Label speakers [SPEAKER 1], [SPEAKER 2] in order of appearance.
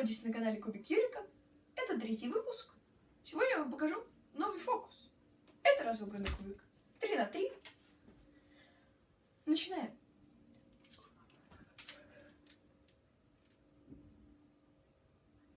[SPEAKER 1] находитесь на канале Кубик Юрика. Это третий выпуск. Сегодня я вам покажу новый фокус. Это разобранный кубик. 3 на 3. Начинаем.